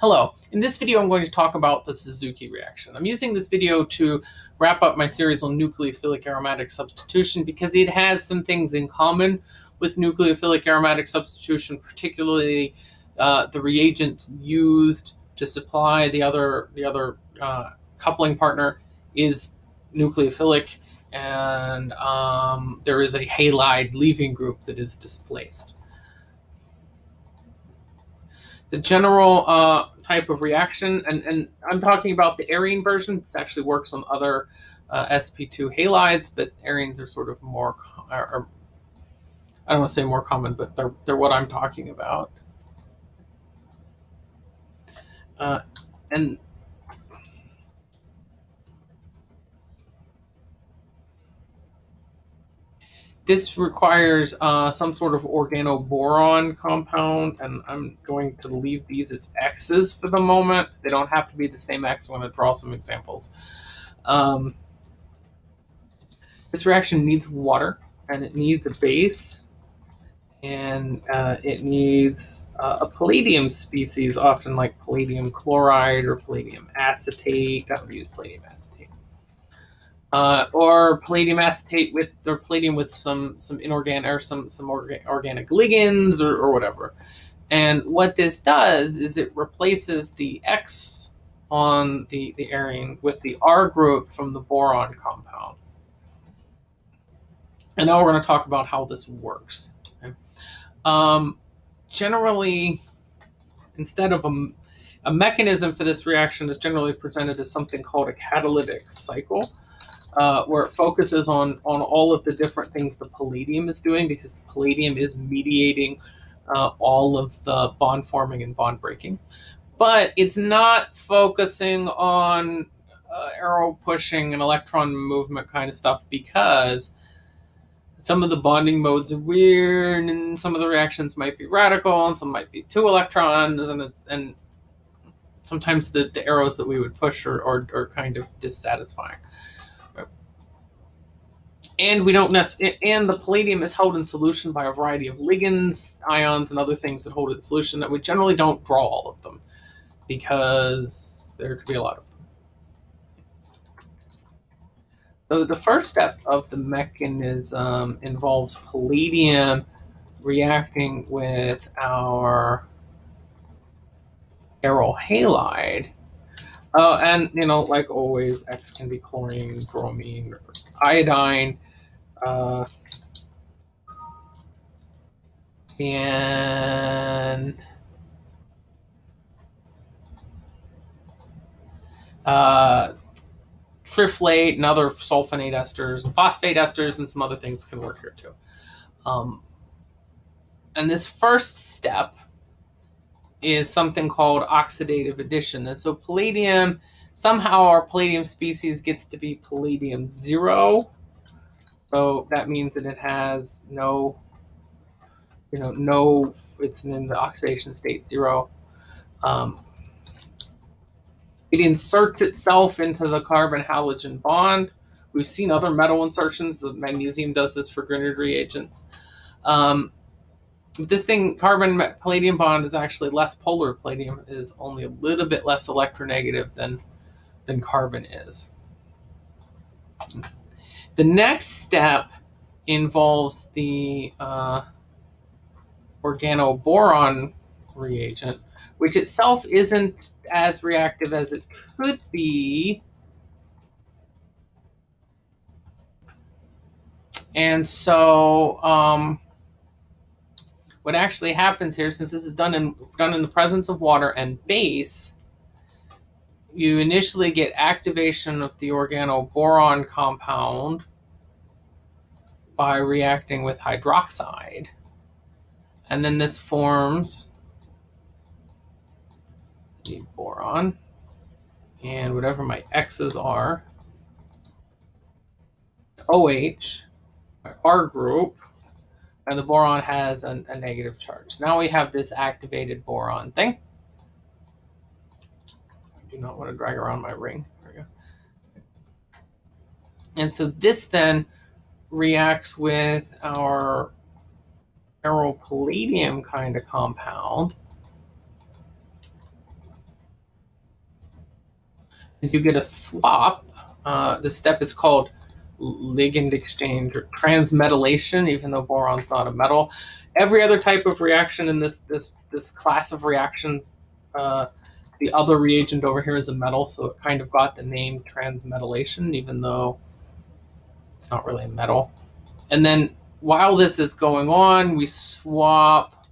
Hello, in this video I'm going to talk about the Suzuki reaction. I'm using this video to wrap up my series on nucleophilic aromatic substitution because it has some things in common with nucleophilic aromatic substitution, particularly uh, the reagent used to supply the other, the other uh, coupling partner is nucleophilic and um, there is a halide leaving group that is displaced. The general uh, type of reaction, and, and I'm talking about the arene version. This actually works on other uh, sp2 halides, but arenes are sort of more, are, I don't want to say more common, but they're, they're what I'm talking about. Uh, and This requires uh, some sort of organoboron compound, and I'm going to leave these as X's for the moment. They don't have to be the same X. I'm going to draw some examples. Um, this reaction needs water, and it needs a base, and uh, it needs uh, a palladium species, often like palladium chloride or palladium acetate. I would use palladium acetate uh, or palladium acetate with or palladium with some some inorganic or some some orga organic ligands or, or whatever. And what this does is it replaces the X on the, the arene with the R group from the boron compound. And now we're going to talk about how this works. Okay? Um, generally, instead of a, a mechanism for this reaction is generally presented as something called a catalytic cycle uh, where it focuses on on all of the different things the palladium is doing because the palladium is mediating uh, all of the bond forming and bond breaking, but it's not focusing on uh, arrow pushing and electron movement kind of stuff because some of the bonding modes are weird and some of the reactions might be radical and some might be two electrons and and sometimes the, the arrows that we would push are, are, are kind of dissatisfying and we don't and the palladium is held in solution by a variety of ligands, ions, and other things that hold it in solution that we generally don't draw all of them because there could be a lot of them. So the first step of the mechanism involves palladium reacting with our aryl halide. Uh, and, you know, like always, X can be chlorine, bromine, iodine. Uh, and uh, triflate and other sulfonate esters and phosphate esters and some other things can work here too. Um, and this first step is something called oxidative addition. And so palladium, somehow our palladium species gets to be palladium zero so that means that it has no, you know, no, it's in the oxidation state zero. Um, it inserts itself into the carbon halogen bond. We've seen other metal insertions. The magnesium does this for Grignard reagents. Um, this thing, carbon palladium bond is actually less polar. Palladium is only a little bit less electronegative than, than carbon is. The next step involves the uh, organoboron reagent, which itself isn't as reactive as it could be. And so um, what actually happens here, since this is done in, done in the presence of water and base, you initially get activation of the organoboron compound by reacting with hydroxide. And then this forms the boron and whatever my X's are, OH, my R group, and the boron has a, a negative charge. Now we have this activated boron thing. I do not want to drag around my ring. There we go. And so this then reacts with our aryl palladium kind of compound. and you get a swap. Uh, this step is called ligand exchange or transmetallation, even though boron's not a metal. Every other type of reaction in this this this class of reactions, uh, the other reagent over here is a metal, so it kind of got the name transmetallation, even though it's not really a metal. And then while this is going on, we swap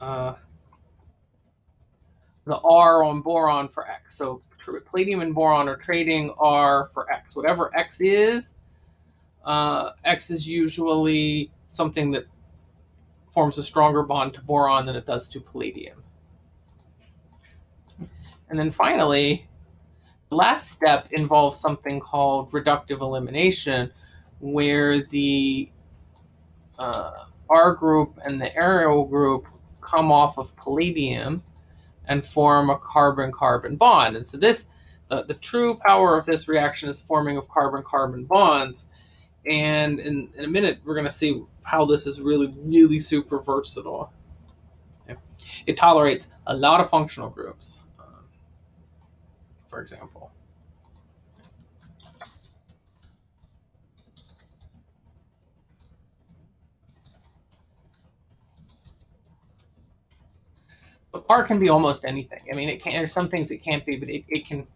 uh, the R on boron for X. So palladium and boron are trading R for X. Whatever X is, uh, X is usually something that forms a stronger bond to boron than it does to palladium. And then finally, the last step involves something called reductive elimination, where the uh, R group and the aryl group come off of palladium and form a carbon-carbon bond. And so this, the, the true power of this reaction is forming of carbon-carbon bonds. And in, in a minute, we're going to see how this is really, really super versatile. It tolerates a lot of functional groups, um, for example. But R can be almost anything. I mean, it can. There's some things it can't be, but it, it can.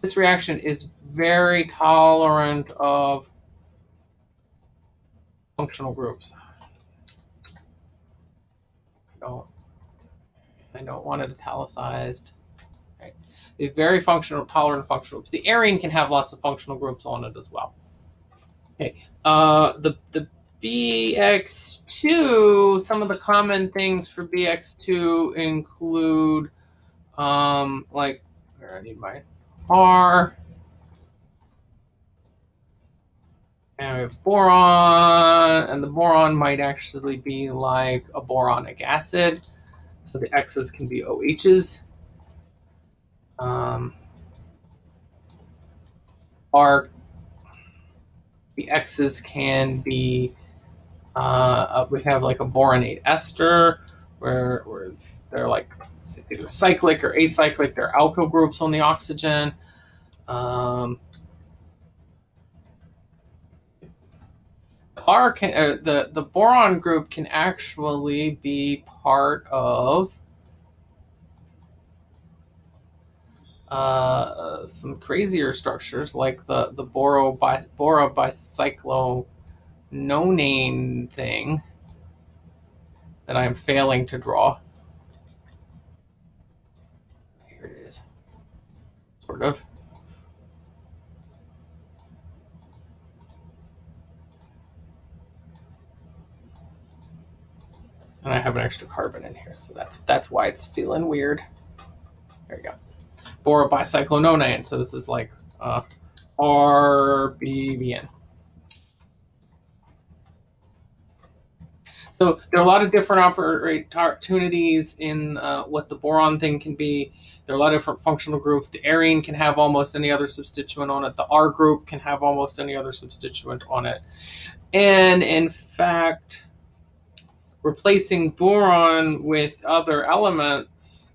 This reaction is very tolerant of functional groups. I don't, I don't want it italicized. Right. They're very functional, tolerant functional groups. The arene can have lots of functional groups on it as well. Okay. Uh, the the BX2, some of the common things for BX2 include, um, like, I need my R, and we have boron, and the boron might actually be like a boronic acid. So the X's can be OHs. Um, R the X's can be, uh, we have like a boronate ester, where, where they're like, it's either cyclic or acyclic. They're alkyl groups on the oxygen. Um, R can, uh, the, the boron group can actually be part of uh, some crazier structures like the the boro bi, boro bicyclononane thing that I'm failing to draw. Here it is, sort of. And I have an extra carbon in here, so that's that's why it's feeling weird. There you go for bicyclononane. So this is like uh, RBBN. So there are a lot of different opportunities in uh, what the boron thing can be. There are a lot of different functional groups. The arene can have almost any other substituent on it. The R group can have almost any other substituent on it. And in fact, replacing boron with other elements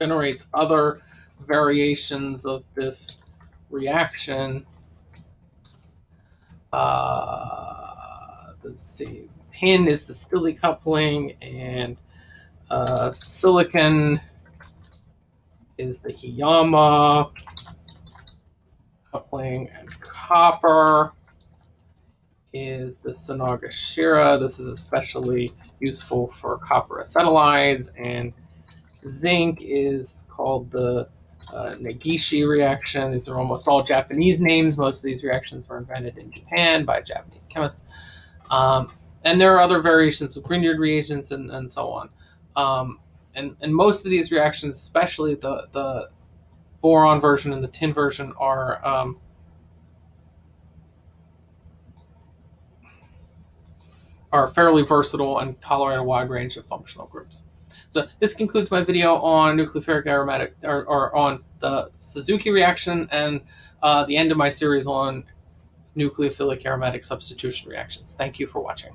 generates other variations of this reaction. Uh, let's see, tin is the Stille coupling, and uh, silicon is the Hiyama coupling, and copper is the Sonogashira. This is especially useful for copper acetylides and zinc is called the uh, Negishi reaction. These are almost all Japanese names. Most of these reactions were invented in Japan by a Japanese chemist. Um, and there are other variations of Grignard reagents and, and so on. Um, and, and most of these reactions, especially the, the boron version and the tin version, are um, are fairly versatile and tolerate a wide range of functional groups. So this concludes my video on nucleophilic aromatic, or, or on the Suzuki reaction and uh, the end of my series on nucleophilic aromatic substitution reactions. Thank you for watching.